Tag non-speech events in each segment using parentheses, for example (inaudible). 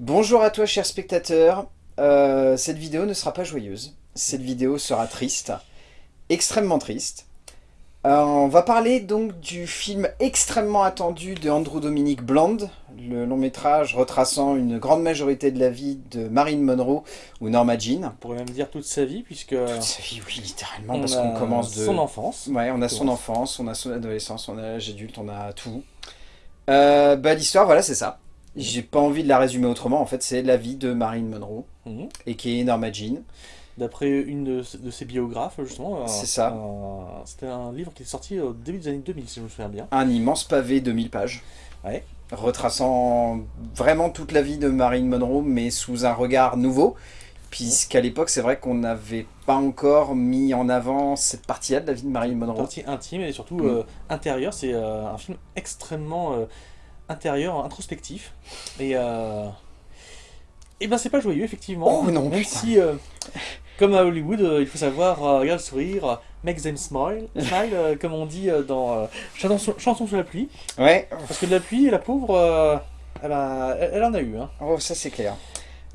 Bonjour à toi cher spectateur, Euh, cette vidéo ne sera pas joyeuse, cette vidéo sera triste, extrêmement triste. Euh, on va parler donc du film extrêmement attendu de Andrew Dominic Blonde, le long métrage retraçant une grande majorité de la vie de Marilyn Monroe ou Norma Jean. On pourrait même dire toute sa vie, puisque Toute sa vie, oui, littéralement, on parce qu'on commence de... son enfance. Ouais, on a son enfance, on a son adolescence, on a l'âge adulte, on a tout. Euh, bah l'histoire, voilà, c'est ça. J'ai pas envie de la résumer autrement, en fait, c'est la vie de Marilyn Monroe, Mhm. et qui est Norma Jean. D'après une de, de ses biographes, justement. C'est ça. C'était un livre qui est sorti au début des années 2000, si je me souviens bien. Un immense pavé de 1000 pages. Ouais. Retraçant vraiment toute la vie de Marilyn Monroe, mais sous un regard nouveau. Puisqu'à l'époque, c'est vrai qu'on n'avait pas encore mis en avant cette partie-là de la vie de Marilyn Monroe. Partie intime et surtout euh, intérieure. C'est euh, un film extrêmement euh, intérieur, introspectif. Et, euh, et ben c'est pas joyeux, effectivement. Oh non, Même putain. si, euh, comme à Hollywood, euh, il faut savoir, euh, regarde le sourire, make them smile, smile comme on dit dans Chanson, Chanson sous la pluie. Ouais, Parce que de la pluie, la pauvre, eh ben, elle, elle en a eu. Hein. oh, ça c'est clair.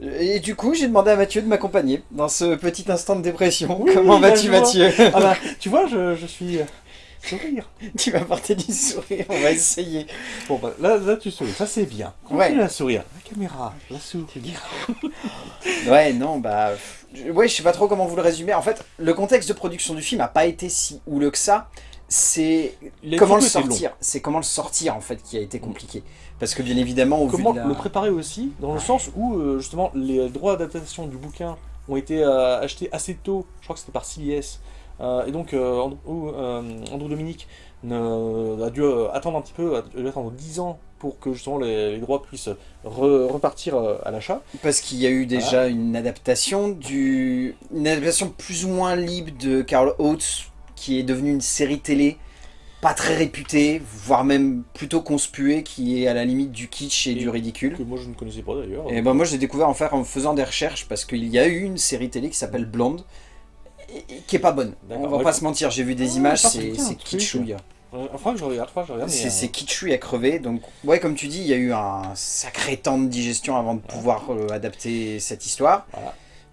Et du coup, j'ai demandé à Mathieu de m'accompagner dans ce petit instant de dépression. Oui, Comment bah, vas-tu. Mathieu? Ah bah, tu vois, je, je suis... sourire. (laughs) Tu vas porter du sourire, on va essayer. Bon, bah, là, là, tu souris, ça c'est bien. Continue Ouais. à sourire. La caméra, la sourire. (laughs) Ouais, non, bah... je- Ouais, je sais pas trop comment vous le résumer. En fait, le contexte de production du film a pas été si houleux que ça. C'est comment le sortir. C'est comment le sortir, en fait, qui a été compliqué. Parce que bien évidemment, au Comment vu de la... le préparer aussi, dans le sens où, euh, justement, les droits d'adaptation du bouquin ont été euh, achetés assez tôt, je crois que c'était par CBS, et donc euh, Andrew, euh, Andrew Dominic ne- a dû euh, attendre un petit peu, a dû attendre 10 ans pour que justement les, les droits puissent re- repartir euh, à l'achat. Parce qu'il y a eu déjà une adaptation du... Une adaptation plus ou moins libre de Carl Oates, qui est devenue une série télé pas très réputée, voire même plutôt conspuée, qui est à la limite du kitsch et, Et du ridicule. Que moi je ne connaissais pas d'ailleurs. Et ben moi j'ai découvert en, faire, en faisant des recherches, parce qu'il y a eu une série télé qui s'appelle Blonde, qui est pas bonne. On va Ouais. pas se mentir, j'ai vu des Ah, images, c'est kitschouille. Euh, Enfin que je regarde, je regarde. C'est euh, kitschouille à crever, donc ouais comme tu dis, il y a eu un sacré temps de digestion avant de pouvoir euh, adapter cette histoire.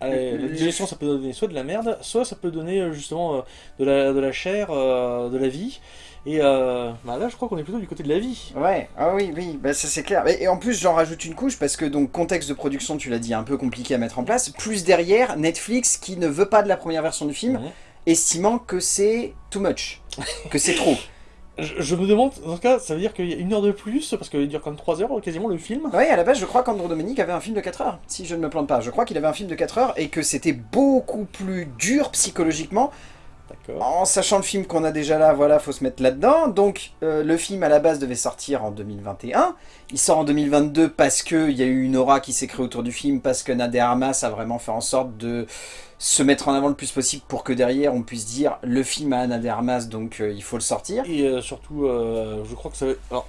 Allez, la digestion, ça peut donner soit de la merde, soit ça peut donner euh, justement euh, de, la, de la chair, euh, de la vie. Et euh, bah là, je crois qu'on est plutôt du côté de la vie. Ouais, ah oui, oui, bah ça c'est clair. Et, et en plus, j'en rajoute une couche parce que donc contexte de production, tu l'as dit, un peu compliqué à mettre en place. Plus derrière, Netflix qui ne veut pas de la première version du film, estimant que c'est too much, que c'est trop. (laughs) Je, je me demande, dans ce cas, ça veut dire qu'il y a une heure de plus, parce qu'il dure quand même 3 heures quasiment le film. Ouais, à la base, je crois qu'Andrew Dominic avait un film de 4 heures, si je ne me plante pas. Je crois qu'il avait un film de 4 heures et que c'était beaucoup plus dur psychologiquement. En sachant le film qu'on a déjà là, voilà, faut se mettre là-dedans. Donc, euh, le film à la base devait sortir en 2021. Il sort en 2022 parce qu'il y a eu une aura qui s'est créée autour du film, parce que Nader Hamas a vraiment fait en sorte de se mettre en avant le plus possible pour que derrière on puisse dire le film a Nader Hamas, donc euh, il faut le sortir. Et euh, surtout, je crois que ça va... Alors,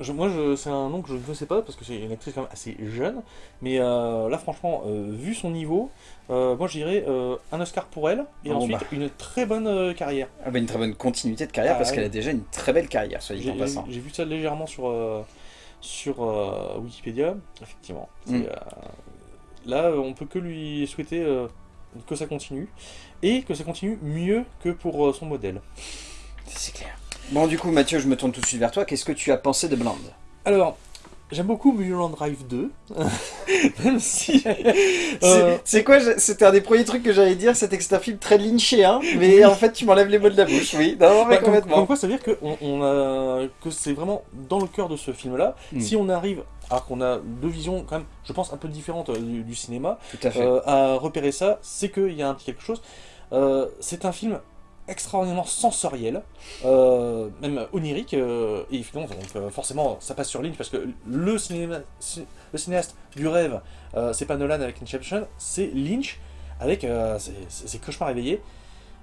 je- moi, je- c'est un nom que je ne connaissais pas, parce que c'est une actrice quand même assez jeune. Mais euh, là, franchement, euh, vu son niveau, euh, moi je dirais un Oscar pour elle, et Oh, ensuite bah. une très bonne carrière. Ah bah, une très bonne continuité de carrière Ah, parce ouais. qu'elle a déjà une très belle carrière, soit dit J'ai en passant. j'ai vu ça légèrement sur, sur Wikipédia, effectivement. Mm. là, on peut que lui souhaiter que ça continue, et que ça continue mieux que pour son modèle. C'est clair. Bon, du coup, Mathieu, je me tourne tout de suite vers toi. Qu'est-ce que tu as pensé de Blonde Alors, j'aime beaucoup Mulholland Drive 2, (laughs) même si... C'est- euh, C'est quoi C'était un des premiers trucs que j'allais dire, c'était que c'est un film très lynché, hein, mais en fait tu m'enlèves les mots de la bouche, oui, non, mais Bah, complètement. comme quoi, ça veut dire que, on, on a, que c'est vraiment dans le cœur de ce film-là. Mm. Si on arrive, alors qu'on a deux visions quand même, je pense, un peu différentes euh, du, du cinéma, Tout à fait. euh, à repérer ça, c'est qu'il y a un petit quelque chose. Euh, c'est un film extraordinairement sensoriel, euh, même onirique, euh, et finalement, donc, euh, forcément, ça passe sur ligne, parce que le, cinéaste du rêve, euh, c'est pas Nolan avec Inception, c'est Lynch, avec ses, cauchemars éveillés,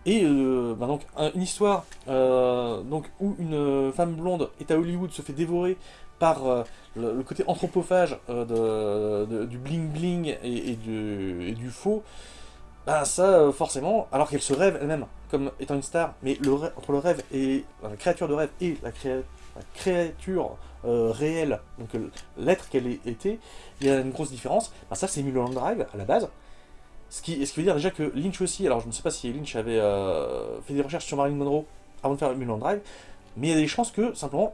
et bah donc, un- une histoire donc, où une femme blonde est à Hollywood, se fait dévorer par le, côté anthropophage de, du bling-bling et, et du, et du faux, bah ça, forcément, alors qu'elle se rêve elle-même comme étant une star, mais le entre le rêve et la créature de rêve et la créature euh, réelle, donc euh, l'être qu'elle était, il y a une grosse différence. Ben, ça, c'est Mulholland Drive à la base. Ce qui, ce qui veut dire déjà que Lynch aussi, alors je ne sais pas si Lynch avait euh, fait des recherches sur Marilyn Monroe avant de faire Mulholland Drive, mais il y a des chances que, simplement,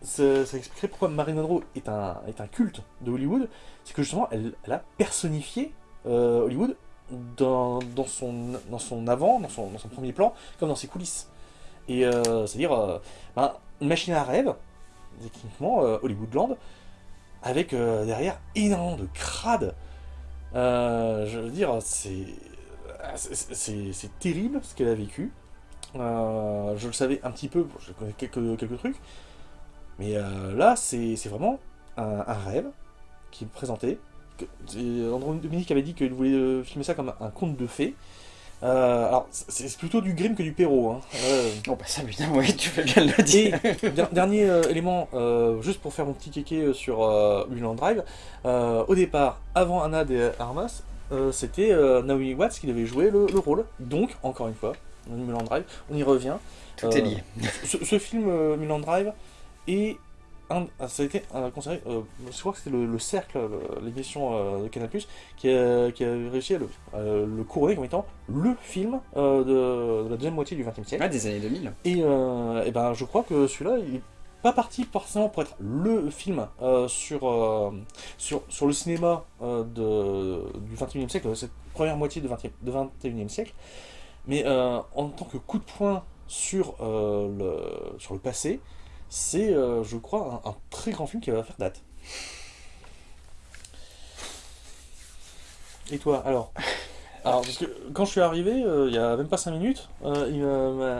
ça, expliquerait pourquoi Marilyn Monroe est un, est un culte de Hollywood, c'est que justement, elle, elle a personnifié euh, Hollywood dans, son, dans son avant, dans son, dans son premier plan, comme dans ses coulisses. Et euh, c'est-à-dire, euh, ben, une machine à rêve, techniquement, euh, Hollywoodland, avec euh, derrière énormément de crades. Je veux dire, c'est c'est- terrible ce qu'elle a vécu. Je le savais un petit peu, je connais quelques, quelques trucs. Mais là, c'est vraiment un, un rêve qui est présenté. Andrew Dominique avait dit qu'il voulait euh, filmer ça comme un conte de fées. Euh, alors, c'est plutôt du Grimm que du Perrault. Hein. Euh, Oh bah ça putain, oui, tu fais bien le dire. et der- dernier euh, élément, juste pour faire mon petit kéké sur Mulholland Drive, au départ, avant Anna de Armas, c'était Naomi Watts qui devait jouer le, le rôle. Donc, encore une fois, Mulholland Drive, on y revient. Tout est lié. Ce, ce film Mulholland Drive est un, ah, ça a été un, considéré, euh, je crois que c'était le, le Cercle, le- l'émission euh, de Canal+, qui a, qui a réussi à le, le couronner comme étant le film euh, de, de la deuxième moitié du XXe siècle. Ouais, des années 2000. Et, euh, eh ben, je crois que celui-là, il pas parti forcément pour être le film euh, sur, euh, sur, sur le cinéma euh, de, du 21e siècle, cette première moitié du 20e, de 21e siècle, mais euh, en tant que coup de poing sur, euh, le, sur le passé, c'est, euh, je crois, un, un très grand film qui va faire date. Et toi, alors (laughs) alors, parce que quand je suis arrivé, euh, il y a même pas 5 minutes, euh,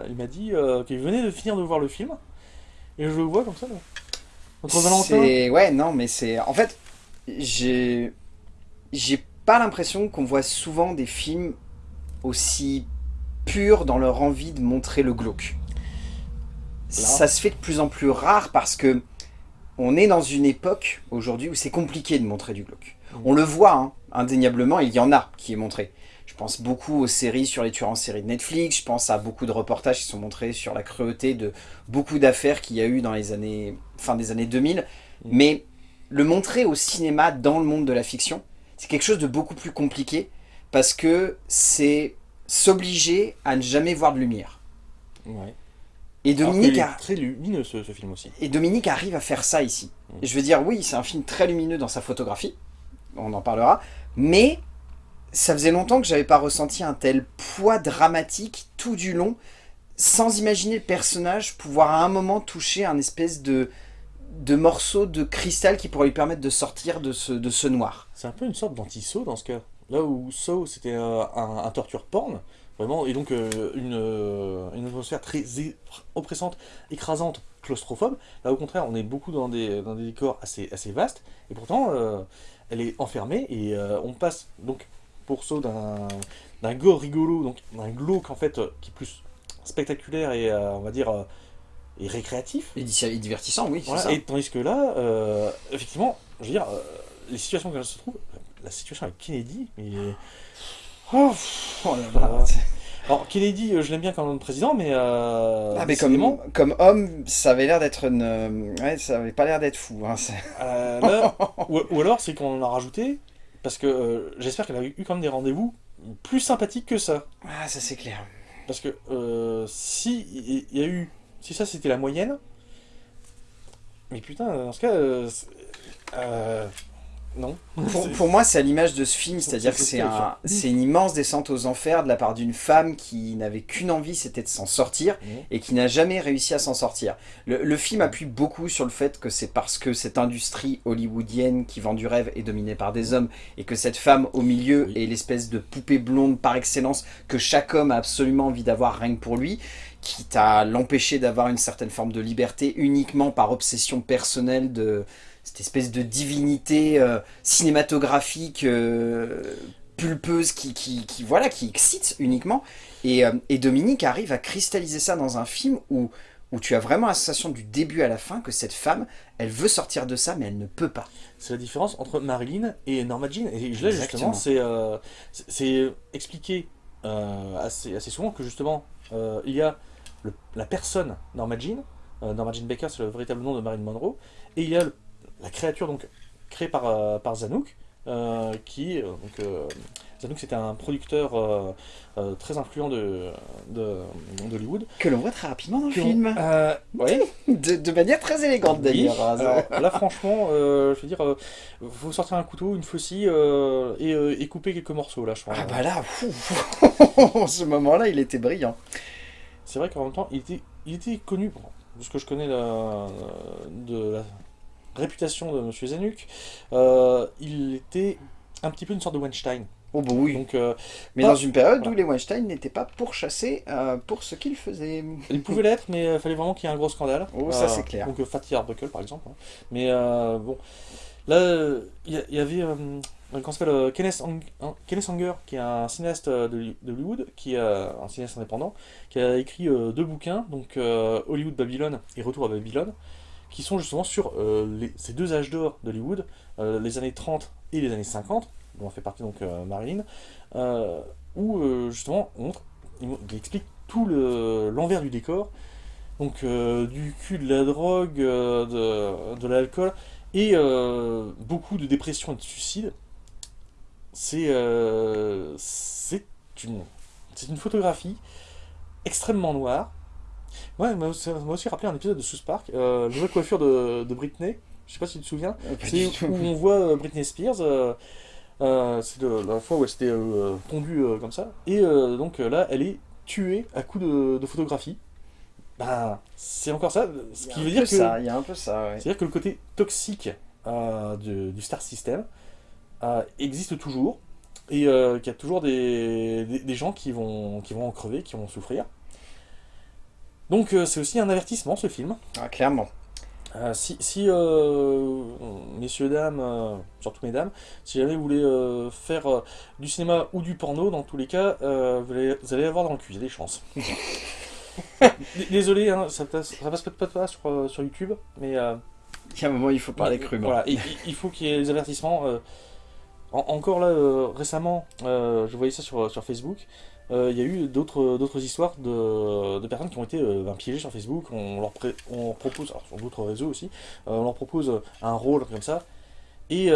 il m'a- dit euh, qu'il venait de finir de voir le film. Et je le vois comme ça, là. Entre Valentin. C'est ouais, non, mais c'est en fait, j'ai j'ai pas l'impression qu'on voit souvent des films aussi purs dans leur envie de montrer le glauque. Ça se fait de plus en plus rare parce que on est dans une époque aujourd'hui où c'est compliqué de montrer du glauque. Mm. On le voit, hein, indéniablement, il y en a qui est montré. Je pense beaucoup aux séries sur les tueurs en série de Netflix, je pense à beaucoup de reportages qui sont montrés sur la cruauté de beaucoup d'affaires qu'il y a eu dans les années, fin des années 2000. Mm. Mais le montrer au cinéma dans le monde de la fiction, c'est quelque chose de beaucoup plus compliqué parce que c'est s'obliger à ne jamais voir de lumière. Ouais. Et Dominique, qu'il est a- très lumineux ce, ce film aussi. et Dominique arrive à faire ça ici. Mm. Je veux dire, oui, c'est un film très lumineux dans sa photographie, on en parlera, mais ça faisait longtemps que j'avais pas ressenti un tel poids dramatique tout du long, sans imaginer le personnage pouvoir à un moment toucher un espèce de, de morceau de cristal qui pourrait lui permettre de sortir de ce, de ce noir. C'est un peu une sorte d'anti-saut dans ce cas. Là où Saw c'était euh, un, un torture porn, vraiment, et donc euh, une, euh, une atmosphère très oppressante, écrasante, claustrophobe. Là au contraire, on est beaucoup dans des, dans des décors assez, assez vastes, et pourtant euh, elle est enfermée, et euh, on passe donc pour Saw d'un gore rigolo, donc d'un glauque en fait, qui est plus spectaculaire et on va dire et récréatif. Et di- et divertissant, oui, Voilà, ça. et tandis que là, effectivement, je veux dire, les situations qu'elle se trouve, la situation avec Kennedy, mais... Oh, Oh là là. voilà. Alors, Kennedy, euh, je l'aime bien comme président, mais... Euh, Ah mais comme, homme, ça avait l'air d'être une... Ouais, ça avait pas l'air d'être fou. Hein, euh, là, (laughs) ou, ou alors, c'est qu'on en a rajouté, parce que euh, j'espère qu'elle a eu quand même des rendez-vous plus sympathiques que ça. Ah, ça c'est clair. Parce que euh, si il y, y a eu... Si ça, c'était la moyenne... Mais putain, dans ce cas... non. Pour, moi, c'est à l'image de ce film, c'est-à-dire que c'est c'est ce un, c'est une immense descente aux enfers de la part d'une femme qui n'avait qu'une envie, c'était de s'en sortir, Mhm. et qui n'a jamais réussi à s'en sortir. Le, le film appuie beaucoup sur le fait que c'est parce que cette industrie hollywoodienne qui vend du rêve est dominée par des hommes, et que cette femme au milieu Oui. est l'espèce de poupée blonde par excellence que chaque homme a absolument envie d'avoir rien que pour lui, quitte à l'empêcher d'avoir une certaine forme de liberté uniquement par obsession personnelle de cette espèce de divinité euh, cinématographique euh, pulpeuse qui, qui, qui, voilà, qui excite uniquement. Et, euh, et Dominique arrive à cristalliser ça dans un film où, où tu as vraiment la sensation du début à la fin que cette femme, elle veut sortir de ça, mais elle ne peut pas. C'est la différence entre Marilyn et Norma Jean. Et là, justement, c'est expliqué assez, assez souvent que justement, il y a le- la personne Norma Jean, Norma Jean Baker, c'est le véritable nom de Marilyn Monroe. Et il y a la créature donc créée par, par Zanuck, qui donc Zanuck c'était un producteur euh, euh, très influent de, d'Hollywood. Que l'on voit très rapidement dans le film. Euh, oui. (laughs) de, manière très élégante d'ailleurs. là franchement, je veux dire, faut sortir un couteau, une faucille et, couper quelques morceaux là je crois. Ah bah là, en (laughs) ce moment-là il était brillant. C'est vrai qu'en même temps il était, il était connu, bon, ce que je connais de la réputation de M. Zanuck, il était un petit peu une sorte de Weinstein. Oh bah oui. Donc, euh, mais dans une période où les Weinstein n'étaient pas pourchassés euh, pour ce qu'ils faisaient. Ils pouvaient l'être, mais il euh, fallait vraiment qu'il y ait un gros scandale. Oh, ça c'est clair. Donc Fatih Arbuckle par exemple. Hein. Mais bon, là, il y, avait comment s'appelle Kenneth, Kenneth Anger, qui est un cinéaste de, Hollywood, qui est un cinéaste indépendant, qui a écrit deux bouquins, donc Hollywood Babylone et Retour à Babylone, qui sont justement sur ces deux âges d'or d'Hollywood, les années 30 et les années 50 dont fait partie donc euh, Marilyn, euh, où euh, justement il, explique tout l'envers du décor, donc du cul de la drogue, de, de l'alcool, et beaucoup de dépression et de suicide. C'est c'est une, une photographie extrêmement noire. Ouais, ça m'a aussi rappelé un épisode de South Park, euh, la coiffure de, de Britney, je sais pas si tu te souviens, c'est où on voit Britney Spears euh, c'est la fois où elle s'était euh, pondue euh, comme ça. Et donc là, elle est tuée à coup de, photographie. Bah, c'est encore ça. Ce qui veut dire que. Il y a un peu ça, C'est-à-dire que le côté toxique du Star System existe toujours. Et qu'il y a toujours des, des, gens qui vont, qui vont en crever, qui vont souffrir. Donc c'est aussi un avertissement ce film. Ah, clairement. Euh, si, euh, messieurs, dames, euh, surtout mesdames, si jamais vous voulez faire du cinéma ou du porno, dans tous les cas, vous allez, vous, allez, avoir dans le cul, il y a des chances. (laughs) Désolé, hein, ça, passe, passe peut-être pas sur, sur YouTube, mais... il y a un moment, il faut parler crûment. Voilà, il, faut qu'il y ait des avertissements. encore là, récemment, je voyais ça sur, sur Facebook, euh, il y a eu d'autres histoires de, personnes qui ont été euh, ben, piégées sur Facebook. On leur, propose, alors sur d'autres réseaux aussi, euh, on leur propose un rôle comme ça. Et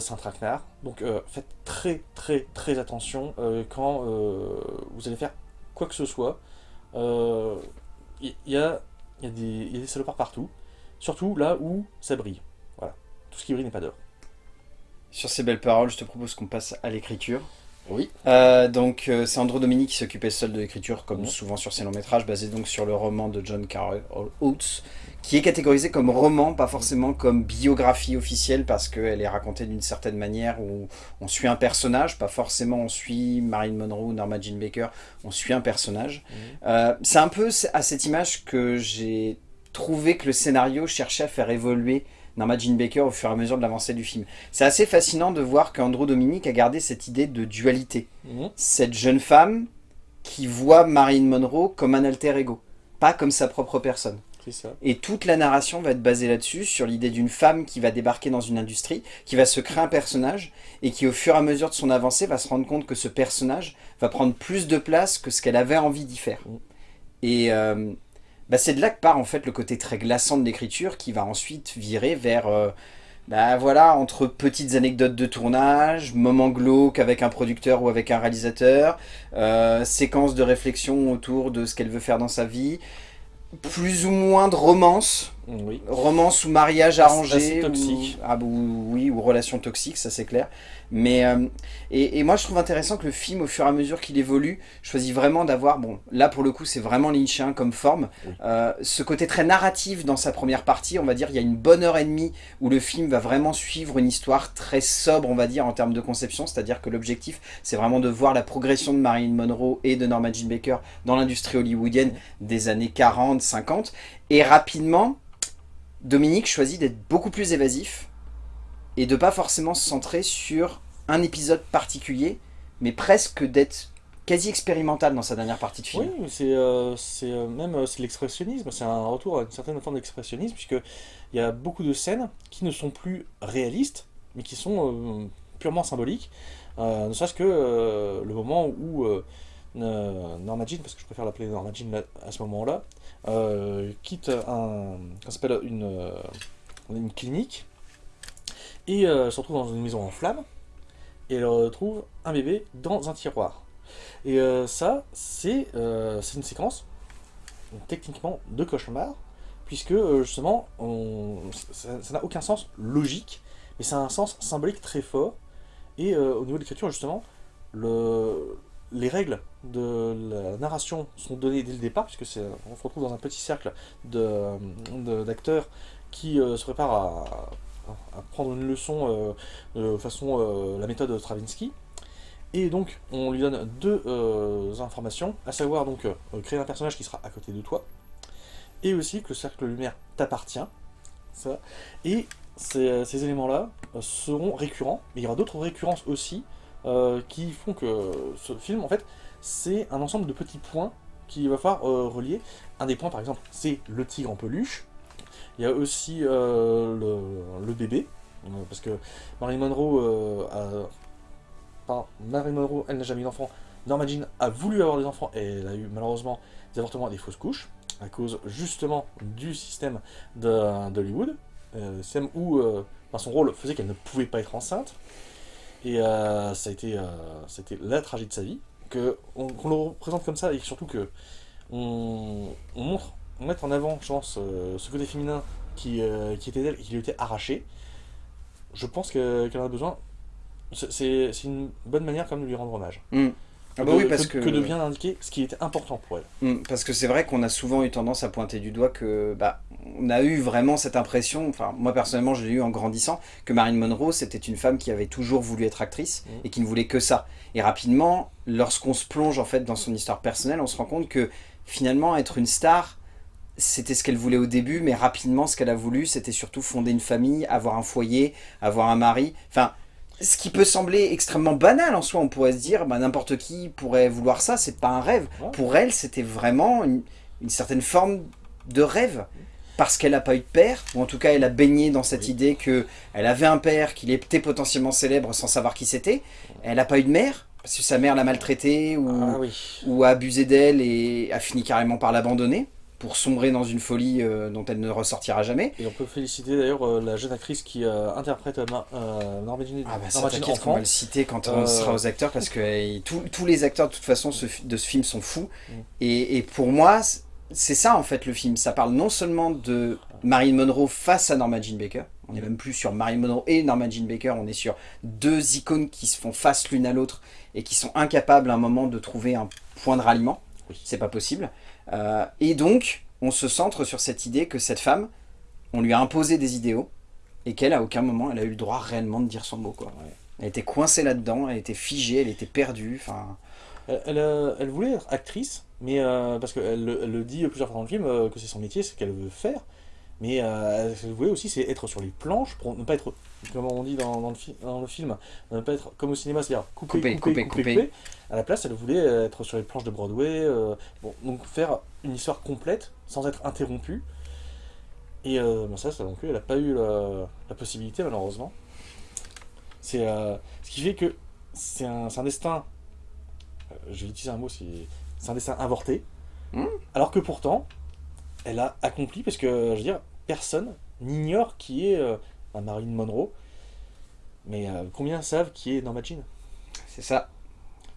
c'est un traquenard. Donc faites très très très attention quand vous allez faire quoi que ce soit. Il y, a, des salopards partout. Surtout là où ça brille. Voilà. Tout ce qui brille n'est pas d'or. Sur ces belles paroles, je te propose qu'on passe à l'écriture. Oui. Euh, donc euh, c'est Andrew Dominique qui s'occupait seul de l'écriture, comme souvent sur ses longs métrages, basé donc sur le roman de John Carroll Oates, qui est catégorisé comme roman, pas forcément comme biographie officielle, parce qu'elle est racontée d'une certaine manière où on suit un personnage, pas forcément on suit Marilyn Monroe ou Norma Jean Baker, on suit un personnage. Euh, c'est un peu à cette image que j'ai trouvé que le scénario cherchait à faire évoluer Norma Jean Baker au fur et à mesure de l'avancée du film. C'est assez fascinant de voir qu'Andrew Dominique a gardé cette idée de dualité. Mhm. Cette jeune femme qui voit Marilyn Monroe comme un alter ego, pas comme sa propre personne. Ça. Et toute la narration va être basée là-dessus, sur l'idée d'une femme qui va débarquer dans une industrie, qui va se créer un personnage, et qui au fur et à mesure de son avancée va se rendre compte que ce personnage va prendre plus de place que ce qu'elle avait envie d'y faire. Mhm. Et euh, bah, c'est de là que part en fait le côté très glaçant de l'écriture qui va ensuite virer vers, euh, bah, voilà, entre petites anecdotes de tournage, moments glauques avec un producteur ou avec un réalisateur, euh, séquences de réflexion autour de ce qu'elle veut faire dans sa vie, plus ou moins de romance, oui. romance ou mariage arrangé, toxique. Ou, ah, oui, ou relation toxique, ça c'est clair. Mais euh, et, moi je trouve intéressant que le film, au fur et à mesure qu'il évolue, choisit vraiment d'avoir, bon là pour le coup c'est vraiment lynchien comme forme, euh, ce côté très narratif dans sa première partie, on va dire il y a une bonne heure et demie où le film va vraiment suivre une histoire très sobre on va dire en termes de conception, c'est-à-dire que l'objectif c'est vraiment de voir la progression de Marilyn Monroe et de Norma Jean Baker dans l'industrie hollywoodienne des années 40, 50, et rapidement Dominique choisit d'être beaucoup plus évasif et de pas forcément se centrer sur un épisode particulier, mais presque d'être quasi expérimental dans sa dernière partie de film. Oui, c'est euh, euh, même euh, l'expressionnisme, c'est un retour à une certaine forme d'expressionnisme, puisqu'il y a beaucoup de scènes qui ne sont plus réalistes, mais qui sont purement symboliques. ne serait-ce que le moment où Norma Jean, parce que je préfère l'appeler Norma Jean à ce moment-là, euh, quitte un, s'appelle une, une clinique et se retrouve dans une maison en flammes et elle retrouve un bébé dans un tiroir. Et ça, c'est une séquence techniquement de cauchemar, puisque justement, ça n'a aucun sens logique, mais ça a un sens symbolique très fort, et euh, au niveau de l'écriture, justement, le, les règles de la narration sont données dès le départ, puisque on se retrouve dans un petit cercle d'acteurs qui euh, se préparent à, prendre une leçon euh, de façon la méthode de Stravinsky. Et donc, on lui donne deux informations, à savoir donc créer un personnage qui sera à côté de toi, et aussi que le cercle lumière t'appartient, et euh, ces, éléments-là euh, seront récurrents, mais il y aura d'autres récurrences aussi euh, qui font que ce film, en fait, c'est un ensemble de petits points qu'il va falloir relier. Un des points, par exemple, c'est le tigre en peluche. Il y a aussi le, bébé, parce que Marilyn Monroe a... Marilyn Monroe, elle n'a jamais eu d'enfant. Norma Jean a voulu avoir des enfants et elle a eu malheureusement des avortements et des fausses couches à cause justement du système d'Hollywood. Euh, où euh, son rôle faisait qu'elle ne pouvait pas être enceinte. Et euh, ça a été c'était la tragédie de sa vie. Qu'on le représente comme ça et surtout que on, montre, on met en avant, je pense, ce côté féminin qui, qui était d'elle et qui lui était arraché. Je pense qu'elle en a besoin. C'est une bonne manière quand même de lui rendre hommage. Mm. Ah bah oui, parce que, que, de bien indiquer ce qui était important pour elle. Mm, parce que c'est vrai qu'on a souvent eu tendance à pointer du doigt que bah, on a eu vraiment cette impression, enfin moi personnellement je l'ai eu en grandissant, que Marilyn Monroe c'était une femme qui avait toujours voulu être actrice mm. et qui ne voulait que ça. Et rapidement, lorsqu'on se plonge en fait dans son histoire personnelle, on se rend compte que finalement être une star, c'était ce qu'elle voulait au début, mais rapidement ce qu'elle a voulu c'était surtout fonder une famille, avoir un foyer, avoir un mari, enfin ce qui peut sembler extrêmement banal en soi, on pourrait se dire, bah, n'importe qui pourrait vouloir ça, c'est pas un rêve. Pour elle, c'était vraiment une, une, certaine forme de rêve parce qu'elle n'a pas eu de père, ou en tout cas elle a baigné dans cette idée qu'elle avait un père, qu'il était potentiellement célèbre sans savoir qui c'était. Elle n'a pas eu de mère, parce que sa mère l'a maltraitée ou, ah ou a abusé d'elle et a fini carrément par l'abandonner pour sombrer dans une folie euh, dont elle ne ressortira jamais. Et on peut féliciter d'ailleurs euh, la jeune actrice qui euh, interprète Norma Jean Ah bah t'inquiète qu'on va le citer quand on sera aux acteurs, parce que tous les acteurs de toute façon de ce film sont fous. Mm. Et, et, pour moi, c'est ça en fait le film. Ça parle non seulement de Marilyn Monroe face à Norma Jean Baker, on n'est même plus sur Marilyn Monroe et Norma Jean Baker, on est sur deux icônes qui se font face l'une à l'autre et qui sont incapables à un moment de trouver un point de ralliement. C'est pas possible. Euh, et donc, on se centre sur cette idée que cette femme, on lui a imposé des idéaux et qu'elle, à aucun moment, elle a eu le droit réellement de dire son mot. Quoi. Elle était coincée là-dedans, elle était figée, elle était perdue. Elle, elle, voulait être actrice, mais euh, parce qu'elle le dit plusieurs fois dans le film euh, que c'est son métier, c'est ce qu'elle veut faire. Mais euh, elle voulait aussi c'est être sur les planches pour ne pas être, comme on dit dans, dans, le, dans le, film, ne pas être comme au cinéma, c'est-à-dire couper, couper, couper, couper, À la place, elle voulait être sur les planches de Broadway, bon, donc faire une histoire complète sans être interrompue. Et ben ça, ça non plus, elle n'a pas eu la, la, possibilité malheureusement. C'est ce qui fait que c'est un, un destin euh, je vais utiliser un mot, c'est un dessin avorté. Hmm. Alors que pourtant, elle a accompli, parce que, je veux dire, personne n'ignore qui est euh, Marilyn Monroe. Mais euh, combien savent qui est Norma Jean? C'est ça.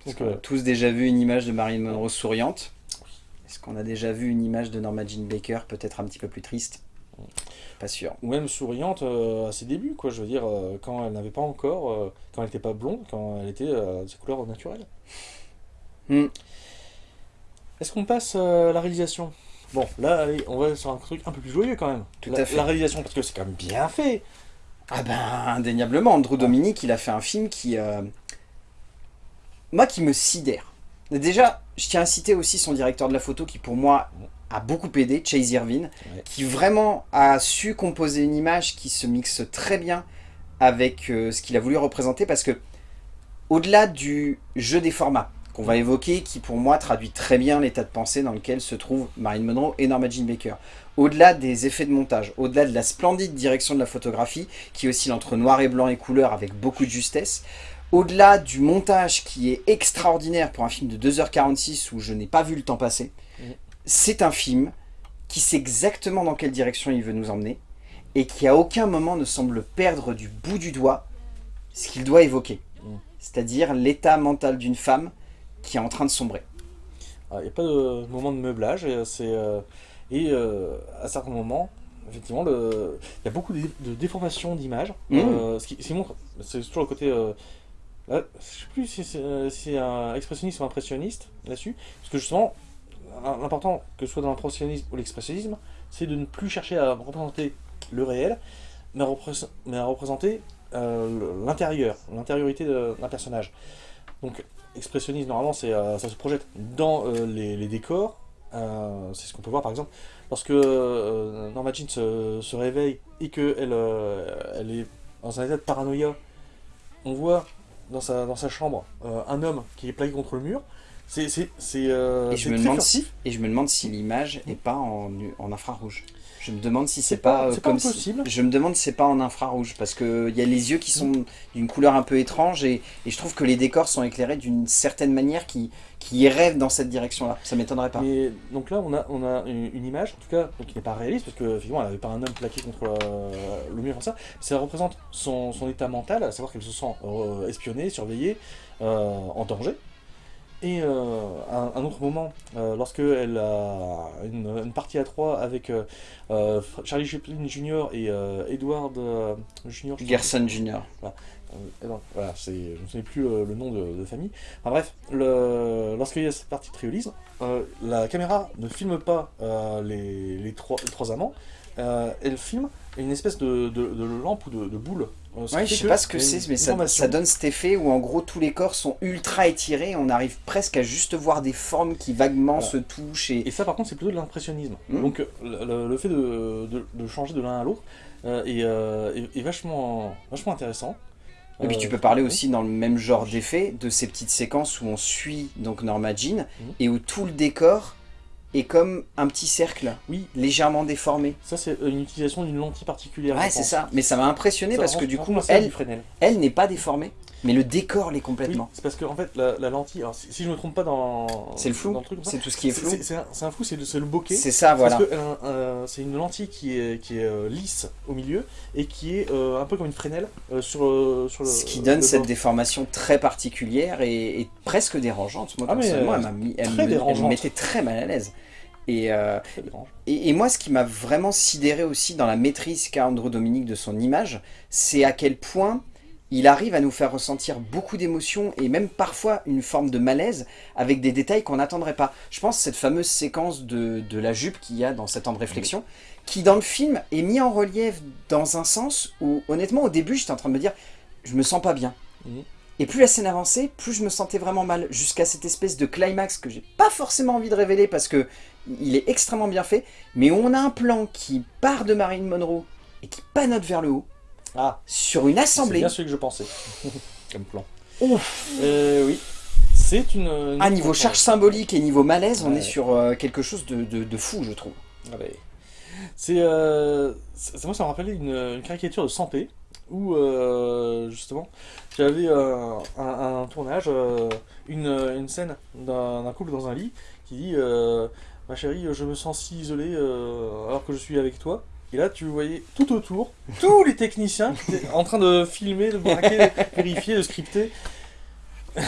Est-ce qu'on a tous déjà vu une image de Marilyn Monroe souriante? Est-ce qu'on a déjà vu une image de Norma Jean Baker, peut-être un petit peu plus triste? Pas sûr. Ou même souriante à ses débuts, quoi. Je veux dire, quand elle n'avait pas encore, quand elle n'était pas blonde, quand elle était de sa couleur naturelle. Hmm. Est-ce qu'on passe à la réalisation? Bon, là, on va sur un truc un peu plus joyeux quand même. Tout à fait. La réalisation, parce que c'est quand même bien fait. Ah ben, indéniablement, Andrew Dominique, il a fait un film qui... Euh, moi, qui me sidère. Déjà, je tiens à citer aussi son directeur de la photo, qui pour moi a beaucoup aidé, Chase Irvin, qui vraiment a su composer une image qui se mixe très bien avec euh, ce qu'il a voulu représenter, parce que au-delà du jeu des formats, qu'on va évoquer, qui pour moi traduit très bien l'état de pensée dans lequel se trouvent Marilyn Monroe et Norma Jean Baker. Au-delà des effets de montage, au-delà de la splendide direction de la photographie, qui oscille entre noir et blanc et couleur avec beaucoup de justesse, au-delà du montage qui est extraordinaire pour un film de 2h46 où je n'ai pas vu le temps passer, c'est un film qui sait exactement dans quelle direction il veut nous emmener et qui à aucun moment ne semble perdre du bout du doigt ce qu'il doit évoquer. Mm. C'est-à-dire l'état mental d'une femme qui est en train de sombrer. Il n'y a pas de moment de meublage, et, c'est, euh, et euh, à certains moments, effectivement, le- il y a beaucoup de, de déformations d'images. Mhm. euh, ce, qui, ce qui montre, c'est toujours le côté. euh, là, je sais plus si c'est euh, si un expressionniste ou impressionniste là-dessus, parce que justement, l'important, que ce soit dans l'impressionnisme ou l'expressionnisme, c'est de ne plus chercher à représenter le réel, mais à, représ- mais à représenter euh, l'intérieur, l'intériorité d'un personnage. Donc, expressionnisme, normalement, c'est, euh, ça se projette dans euh, les, les décors. Euh, c'est ce qu'on peut voir, par exemple, lorsque Norma Jean se, se réveille et qu'elle elle est dans un état de paranoïa. On voit dans sa, dans sa chambre un homme qui est plaqué contre le mur. C'est, Et je, me demande si, et je me demande si l'image n'est pas en, en infrarouge. Je me demande si c'est pas, pas- euh, comme si-. Je me demande si c'est pas en infrarouge parce que il y a les yeux qui sont d'une couleur un peu étrange et, et je trouve que les décors sont éclairés d'une certaine manière qui, qui rêve dans cette direction-là. Ça m'étonnerait pas. Mais donc là, on a, on a une, image, en tout cas, qui n'est pas réaliste, parce que finalement, elle n'avait pas un homme plaqué contre euh, le mur comme ça. Ça représente son, son état mental, à savoir qu'elle se sent euh, espionnée, surveillée, euh, en danger. Et euh, un, un autre moment, euh, lorsque elle a une, une partie à trois avec euh, euh, Charlie Chaplin Jr. et euh, Edward Jr. Gerson Jr. Voilà, c'est, je ne souviens plus le nom de, de famille. Enfin bref, lorsqu'il y a cette partie de triolisme, la caméra ne filme pas les, les trois, les trois amants, elle filme une espèce de, de, de lampe ou de boule. Ouais, je sais pas ce que c'est, mais ça, donne cet effet où en gros tous les corps sont ultra étirés on arrive presque à juste voir des formes qui vaguement Voilà. se touchent et, Et ça, par contre, c'est plutôt de l'impressionnisme. Mhm. Donc, euh, le, fait de, de- de changer de l'un à l'autre euh, est, euh, est- est vachement, vachement intéressant. Et puis tu peux parler aussi dans le même genre d'effet de ces petites séquences où on suit donc Norma Jean Mhm. et où tout le décor est comme un petit cercle Oui, légèrement déformé. ça, c'est une utilisation d'une lentille particulière. Ouais, c'est ça. Mais ça m'a impressionné Ça parce que du coup, elle n'est pas déformée, mais le décor l'est Oui, complètement. c'est parce que en fait la, la lentille, alors si, si je me trompe pas dans, C'est le flou. C'est tout ce qui est flou. c'est- un, flou, c'est le, le bokeh. C'est ça, voilà. Un- euh, c'est une lentille qui est, qui est euh, lisse au milieu et qui est euh, un peu comme une Fresnel euh, sur, euh, sur le. Ce qui donne cette déformation très particulière et, et presque dérangeante. Moi, Ah, personnellement, euh, elle, m'a mis- elle très me, elle me mettait très mal à l'aise. Et, euh, et moi, ce qui m'a vraiment sidéré aussi dans la maîtrise qu'a Andrew Dominique de son image, c'est à quel point il arrive à nous faire ressentir beaucoup d'émotions et même parfois une forme de malaise avec des détails qu'on n'attendrait pas. Je pense cette fameuse séquence de, de la jupe qu'il y a dans cet temps de réflexion, qui dans le film est mis en relief dans un sens où, honnêtement, au début, j'étais en train de me dire, je me sens pas bien. Et plus la scène avançait, plus je me sentais vraiment mal, jusqu'à cette espèce de climax que j'ai pas forcément envie de révéler parce que il est extrêmement bien fait, mais où on a un plan qui part de Marilyn Monroe et qui panote vers le haut, Ah, sur une c'est assemblée. bien celui que je pensais. (laughs) comme plan. Ouf. Euh, oui, c'est une. une À niveau charge symbolique et niveau malaise, on Ouais. est sur euh, quelque chose de, de- de fou, je trouve. Ah ouais. C'est, euh, c'est- moi, ça me rappelait une, une caricature de Santé où euh, justement j'avais euh, un, un tournage, euh, une, une scène d'un couple dans un lit qui dit euh, Ma chérie, je me sens si isolé euh, alors que je suis avec toi. Et là, tu voyais tout autour tous les techniciens qui étaient en train de filmer, de braquer, de vérifier, de scripter. (laughs)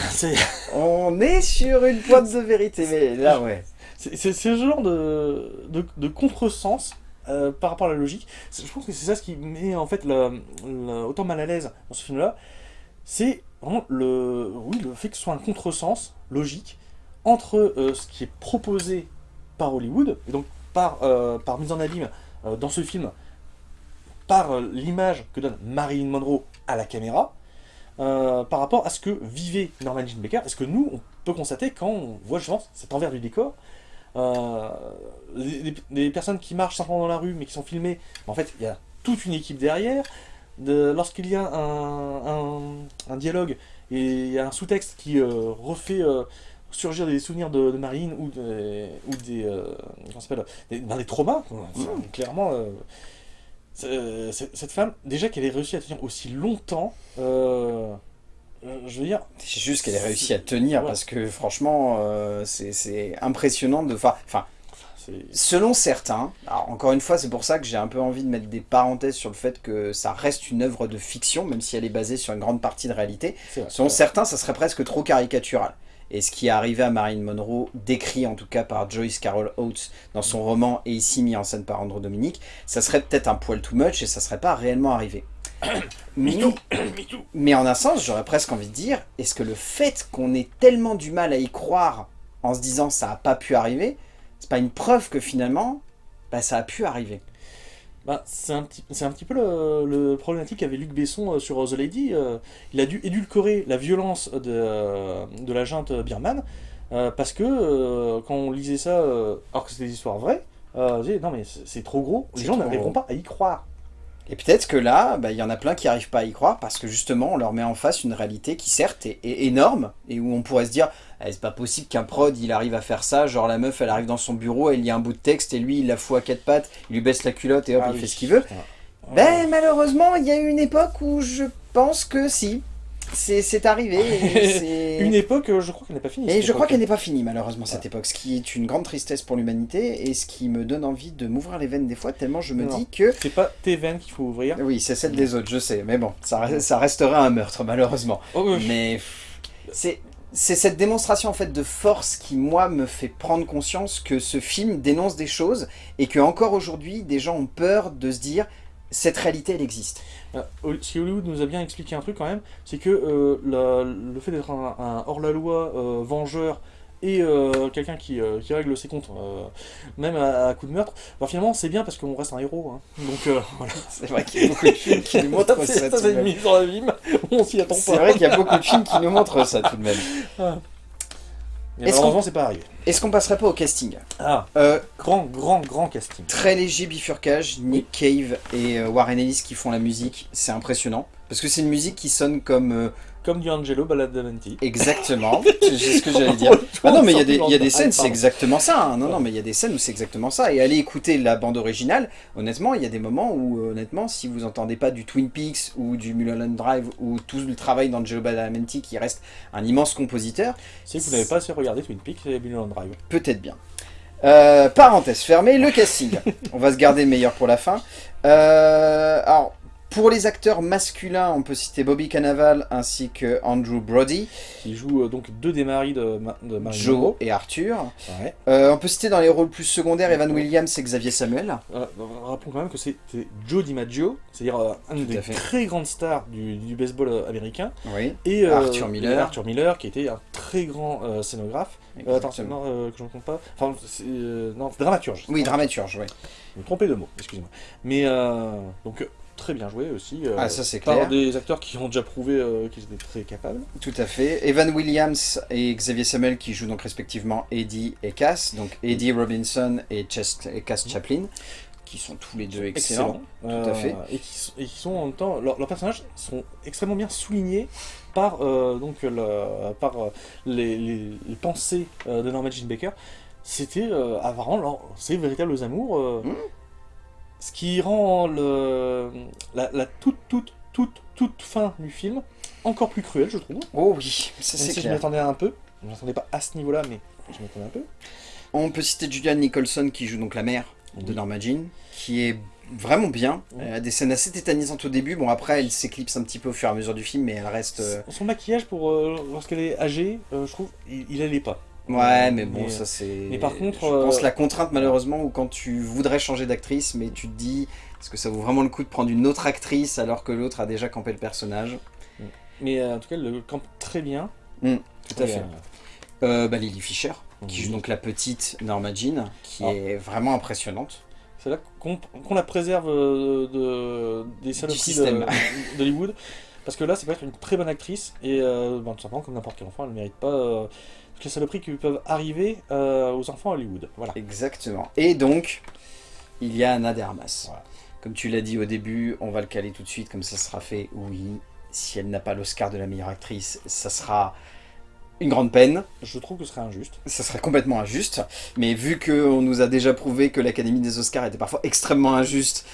On est sur une pointe de vérité, mais là, ouais. C'est ce genre de, de, de contresens euh, par rapport à la logique. Je pense que c'est ça ce qui met en fait le- le- autant mal à l'aise dans ce film-là. C'est vraiment le, oui, le fait que ce soit un contresens logique entre euh, ce qui est proposé par Hollywood, et donc par, euh, par mise en abîme dans ce film, par euh, l'image que donne Marilyn Monroe à la caméra, euh, par rapport à ce que vivait Norman Jean Baker, et ce que nous, on peut constater quand on voit justement cet envers du décor, euh, les, personnes qui marchent simplement dans la rue mais qui sont filmées, en fait, il y a toute une équipe derrière. De- Lorsqu'il y a un, dialogue et il y a un sous-texte qui euh, refait euh, surgir des souvenirs de, de Marine ou, des- ou des, euh, comment des, ben, des traumas. Enfin, clairement. euh, cette femme, déjà qu'elle ait réussi à tenir aussi longtemps, euh, euh, je veux dire... C'est juste qu'elle a réussi à tenir, Ouais. parce que franchement, c'est- impressionnant de... Enfin, selon certains, alors encore une fois, c'est pour ça que j'ai un peu envie de mettre des parenthèses sur le fait que ça reste une œuvre de fiction, même si elle est basée sur une grande partie de réalité. Selon certains, ça serait presque trop caricatural. Et ce qui est arrivé à Marilyn Monroe, décrit en tout cas par Joyce Carol Oates dans son roman et ici mis en scène par Andrew Dominique, ça serait peut-être un poil too much et ça serait pas réellement arrivé. (coughs) (coughs) mais, en un sens, j'aurais presque envie de dire, est-ce que le fait qu'on ait tellement du mal à y croire en se disant ça a pas pu arriver, c'est pas une preuve que finalement, bah, ça a pu arriver? Bah, c'est un, petit, c'est un petit peu le, le problématique qu'avait Luc Besson euh, sur The Lady. euh, il a dû édulcorer la violence de, euh, de la junte birmane euh, parce que euh, quand on lisait ça, euh, alors que c'était des histoires vraies, euh, on disait non mais c'est trop gros, les gens n'arriveront pas à y croire. Et peut-être que là, bah, il y en a plein qui n'arrivent pas à y croire parce que justement, on leur met en face une réalité qui certes est, est énorme et où on pourrait se dire Eh, c'est pas possible qu'un prod il arrive à faire ça. Genre la meuf elle arrive dans son bureau, elle lit un bout de texte et lui il la fout à quatre pattes, il lui baisse la culotte et hop Ah il oui. fait ce qu'il veut. Putain. Ben malheureusement, il y a eu une époque où je pense que si. C'est arrivé. et (laughs) Une époque, euh, je crois qu'elle n'est pas finie. Et je crois qu'elle n'est pas finie malheureusement cette époque, ce qui est une grande tristesse pour l'humanité et ce qui me donne envie de m'ouvrir les veines des fois tellement je me Non. dis que C'est pas tes veines qu'il faut ouvrir. oui, c'est celle des autres, je sais, mais bon, ça, ça restera un meurtre, malheureusement. Oh, oui. Mais c'est c'est cette démonstration en fait de force qui, moi, me fait prendre conscience que ce film dénonce des choses et que encore aujourd'hui, des gens ont peur de se dire cette réalité, elle existe. Euh, Si Hollywood nous a bien expliqué un truc quand même, c'est que euh, le fait d'être un, un hors-la-loi euh, vengeur et euh, quelqu'un qui, euh, qui règle ses comptes, euh, même à, à coup de meurtre, bah, finalement c'est bien parce qu'on reste un héros. hein. Donc (laughs) voilà. C'est vrai qu'il y a beaucoup de films qui nous (laughs) montrent ça. c'est mise (laughs) on s'y attend C'est vrai qu'il y a beaucoup de films qui nous montrent ça tout de même. Mais malheureusement c'est pas arrivé. Est-ce qu'on passerait pas au casting? Ah, grand, grand, grand casting. Très léger bifurcage, Nick Cave et Warren Ellis qui font la musique, c'est impressionnant. Parce que c'est une musique qui sonne comme... Comme du Angelo Badalamenti. exactement, (laughs) c'est ce que j'allais dire. Ah non mais il y a des, il y a des scènes, c'est exactement ça. hein. Non non mais il y a des scènes où c'est exactement ça. Et allez écouter la bande originale. Honnêtement, il y a des moments où euh, honnêtement, si vous entendez pas du Twin Peaks ou du Mulholland Drive ou tout le travail d'Angelo Badalamenti qui reste un immense compositeur, C'est que vous n'avez pas assez regardé Twin Peaks et Mulholland Drive. peut-être bien. Euh, parenthèse fermée, le casting. (laughs) On va se garder le meilleur pour la fin. Euh, alors, pour les acteurs masculins, on peut citer Bobby Cannavale ainsi que Andrew Brody, Qui joue euh, donc deux des maris de, Ma- de Marilyn Joe Monroe. et Arthur. Ouais. Euh, on peut citer dans les rôles plus secondaires Evan Williams et Xavier Samuel. Euh, rappelons quand même que c'était Joe DiMaggio, c'est-à-dire euh, à des fait. très grandes stars du, du baseball américain, Oui, et Arthur Miller. et Arthur Miller, qui était un très grand scénographe. Attends, non, que je ne compte pas. Enfin, c'est, non, dramaturge. Oui, dramaturge, oui. Je me trompais de mots, excusez-moi. Mais donc très bien joué aussi. euh, Ah, ça, c'est par clair. des acteurs qui ont déjà prouvé euh, qu'ils étaient très capables. Tout à fait. Evan Williams et Xavier Samuel qui jouent donc respectivement Eddie et Cass. Donc Eddie Robinson et, Chest- et Cass Chaplin, qui sont tous les deux excellents. tout à fait. Et qui, sont- et qui sont en même temps, leurs personnages sont extrêmement bien soulignés par, euh, donc, le- par euh, les, les- les pensées euh, de Norman Jean Baker. C'était euh, apparemment leur, ces véritables amours. euh, Mm. Ce qui rend le, la, la toute, toute, toute, toute fin du film encore plus cruelle, je trouve. Oh oui, ça c'est si je clair. m'attendais un peu. Je m'attendais pas à ce niveau-là, mais je m'attendais un peu. On peut citer Julianne Nicholson qui joue donc la mère de. Norma Jean, qui est vraiment bien. Oui. Elle a des scènes assez tétanisantes au début. Bon, après, elle s'éclipse un petit peu au fur et à mesure du film, mais elle reste. euh, Son maquillage, pour euh, lorsqu'elle est âgée, euh, je trouve, il, il allait pas. Ouais, mais bon, Mais, ça c'est. mais par contre, je pense euh, la contrainte malheureusement où quand tu voudrais changer d'actrice, mais tu te dis, est-ce que ça vaut vraiment le coup de prendre une autre actrice alors que l'autre a déjà campé le personnage? Mais euh, en tout cas, elle le campe très bien. Mm, Tout à fait. euh, bah, Lily Fisher, qui joue donc la petite Norma Jean, qui Ah. est vraiment impressionnante. C'est là qu'on la préserve de, des saloperies (laughs) d'Hollywood. Parce que là, c'est peut être une très bonne actrice. Et ben, tout simplement, comme n'importe quel enfant, elle ne mérite pas les saloperies qui peuvent arriver euh, aux enfants à Hollywood. Voilà. Exactement. Et donc, il y a Anna de Armas. Voilà. Comme tu l'as dit au début, on va le caler tout de suite, comme ça sera fait. Oui, si elle n'a pas l'Oscar de la meilleure actrice, ça sera une grande peine. Je trouve que ce serait injuste. Ça serait complètement injuste. Mais vu qu'on nous a déjà prouvé que l'Académie des Oscars était parfois extrêmement injuste,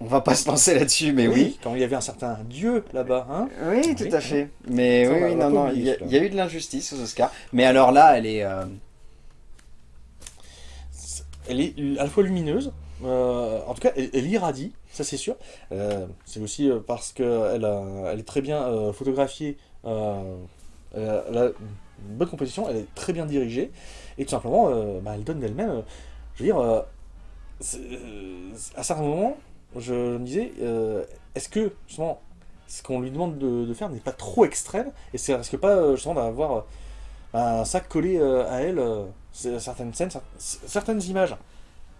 On va pas se lancer là-dessus, mais oui. Quand il y avait un certain dieu là-bas, hein Oui, tout à fait. Mais Ça, oui, non, non, il y, a, oublier, il y a eu de l'injustice aux Oscars. Mais alors là, elle est... euh, Elle est à la fois lumineuse, euh, en tout cas, elle, elle irradie, ça c'est sûr. Euh, c'est aussi parce qu'elle elle est très bien euh, photographiée, euh, elle, a, elle a une bonne composition, elle est très bien dirigée, et tout simplement, euh, bah, elle donne d'elle-même. euh, je veux dire, euh, euh, à certains moments, je, me disais, euh, est-ce que justement, ce qu'on lui demande de, de faire n'est pas trop extrême, et c'est risque pas euh, justement d'avoir euh, un sac collé à elle, certaines scènes, cer- certaines images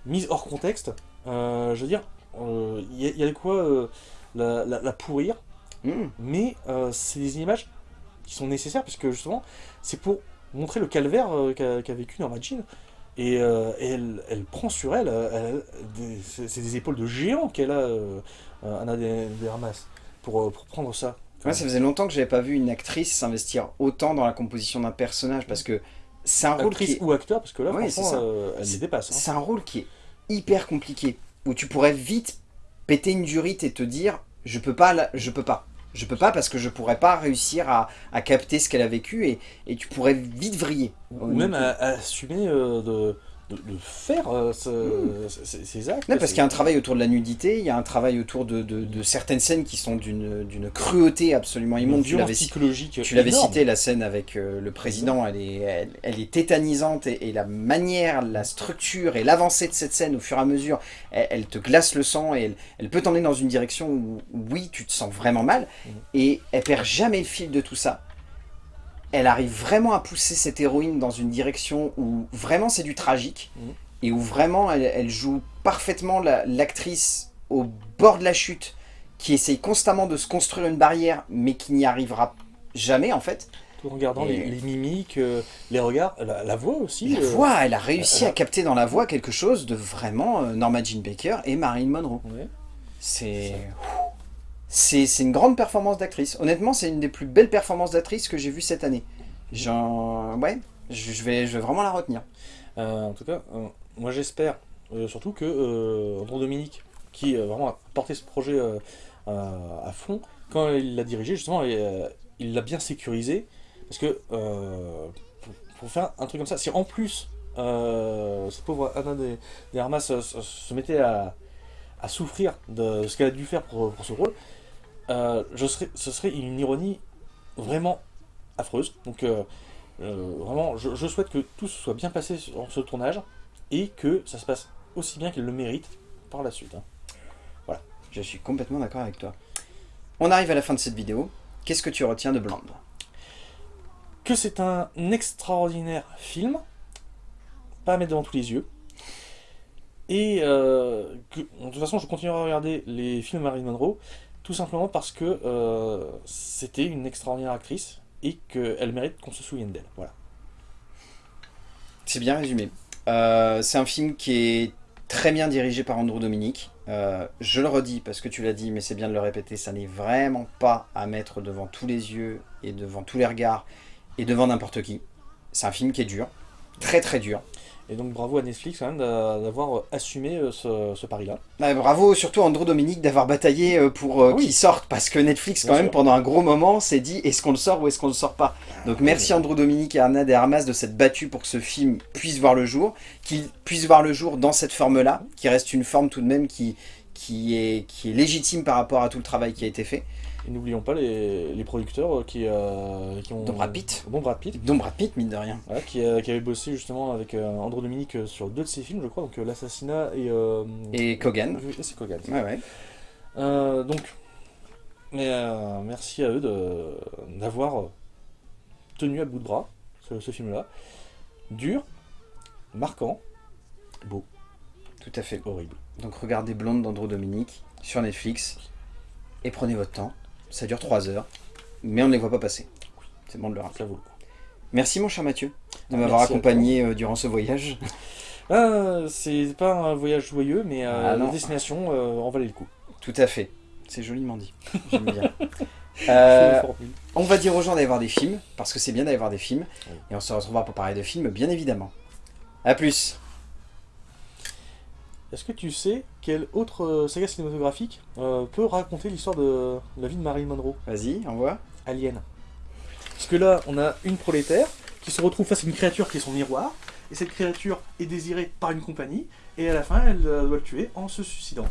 mises hors contexte, euh, je veux dire, il y, a- il y a de quoi la, la- la pourrir, hmm. mais c'est des images qui sont nécessaires parce que justement, c'est pour montrer le calvaire qu'a qu'a vécu Norma Jean. Et, euh, et elle, elle prend sur elle, euh, elle c'est des épaules de géant qu'elle a, euh, Anna de, de Armas, pour, pour prendre ça. Moi, ça faisait longtemps que j'avais pas vu une actrice s'investir autant dans la composition d'un personnage, parce que c'est un rôle Actrice qui est... ou acteur, parce que là, c'est franchement, euh, elle les dépasse. hein. C'est un rôle qui est hyper compliqué, où tu pourrais vite péter une durite et te dire « je peux pas, là, je peux pas ». Je peux pas parce que je pourrais pas réussir à, à capter ce qu'elle a vécu et, et tu pourrais vite vriller. Ou même à, à assumer euh, de, de, de faire euh, ce- ces, ces actes. Non, parce qu'il y a un travail autour de la nudité, il y a un travail autour de, de- de certaines scènes qui sont d'une cruauté absolument immonde. Tu l'avais cité, la scène avec euh, le président, elle est, elle, elle est tétanisante et, et la manière, la structure et l'avancée de cette scène au fur et à mesure, elle, elle te glace le sang et elle, elle peut t'emmener dans une direction où, oui, tu te sens vraiment mal Mhm. et elle perd jamais le fil de tout ça. Elle arrive vraiment à pousser cette héroïne dans une direction où vraiment c'est du tragique Mhm. et où vraiment elle, elle joue parfaitement la- l'actrice au bord de la chute qui essaye constamment de se construire une barrière mais qui n'y arrivera jamais en fait. Tout en regardant Et- les, les mimiques, euh, les regards, la, la voix aussi. La euh, voix, elle a réussi à capter dans la voix quelque chose de vraiment euh, Norma Jean Baker et Marilyn Monroe. ouais. C'est c'est une grande performance d'actrice. Honnêtement, c'est une des plus belles performances d'actrice que j'ai vues cette année. Ouais, je vais, je vais vraiment la retenir. Euh, en tout cas, euh, moi j'espère euh, surtout que Andrew Dominique, qui vraiment a porté ce projet à, fond, quand il l'a dirigé, justement, il l'a bien sécurisé. Parce que pour, faire un truc comme ça, si en plus cette pauvre Anna de, de Armas se, se- se mettait à, à souffrir de ce qu'elle a dû faire pour, pour ce rôle, euh, je serais, ce serait une ironie vraiment affreuse. Donc euh, euh, vraiment, je, je souhaite que tout se soit bien passé sur ce tournage et que ça se passe aussi bien qu'elle le mérite par la suite. hein. Je suis complètement d'accord avec toi. On arrive à la fin de cette vidéo. Qu'est-ce que tu retiens de Blonde Que c'est un extraordinaire film, pas à mettre devant tous les yeux, et euh, que, de toute façon, je continuerai à regarder les films de Marilyn Monroe, tout simplement parce que euh, c'était une extraordinaire actrice et qu'elle mérite qu'on se souvienne d'elle. Voilà. C'est bien résumé. Euh, c'est un film qui est très bien dirigé par Andrew Dominique. Euh, je le redis parce que tu l'as dit, mais c'est bien de le répéter, ça n'est vraiment pas à mettre devant tous les yeux et devant tous les regards et devant n'importe qui. C'est un film qui est dur, très très dur. Et donc bravo à Netflix quand même d'a- d'avoir assumé euh, ce, ce pari-là. Ouais, bravo surtout à Andrew Dominique d'avoir bataillé euh, pour euh, Oui. qu'il sorte parce que Netflix quand Bien même sûr. pendant un gros moment s'est dit est-ce qu'on le sort ou est-ce qu'on le sort pas? Donc merci Andrew Dominique et Arna de Armas de s'être battus pour que ce film puisse voir le jour qu'il puisse voir le jour dans cette forme là qui reste une forme tout de même qui, qui, est, qui est légitime par rapport à tout le travail qui a été fait Et n'oublions pas les, les producteurs qui, euh, qui ont... Dont Brad Pitt. Dont Brad Pitt. dont Brad Pitt mine de rien Voilà, qui, euh, qui avait bossé justement avec euh, Andrew Dominique euh, sur deux de ses films, je crois, donc euh, L'Assassinat et... euh, et Kogan c'est Kogan. ouais ouais Euh, donc, mais, euh, merci à eux d'avoir euh, tenu à bout de bras ce, ce film-là. Dur, marquant, beau, tout à fait horrible. donc regardez Blonde d'Andrew Dominique sur Netflix et prenez votre temps ça dure 3 heures mais on ne les voit pas passer c'est bon de le rappeler. Merci mon cher Mathieu de Ah, m'avoir accompagné euh, durant ce voyage. (laughs) Ah, c'est pas un voyage joyeux, mais euh, Ah, la destination euh, en valait le coup. Tout à fait. C'est joliment dit. (laughs) J'aime bien. Euh, on va dire aux gens d'aller voir des films, parce que c'est bien d'aller voir des films. Oui. Et on se retrouvera pour parler de films, bien évidemment. A plus Est-ce que tu sais quelle autre euh, saga cinématographique euh, peut raconter l'histoire de la vie de Marilyn Monroe? Vas-y, envoie. Alien. Parce que là, on a une prolétaire qui se retrouve face à une créature qui est son miroir, et cette créature est désirée par une compagnie, et à la fin, elle euh, doit le tuer en se suicidant.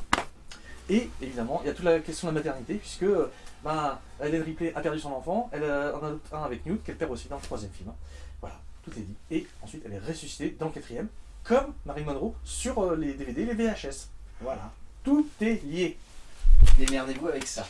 Et évidemment, il y a toute la question de la maternité, puisque ben, Hélène Ripley a perdu son enfant, elle en adopte un avec Newt, qu'elle perd aussi dans le troisième film. Voilà, tout est dit. Et ensuite, elle est ressuscitée dans le quatrième, comme Marilyn Monroe, sur euh, les DVD les VHS. Voilà, tout est lié. Démerdez-vous avec ça.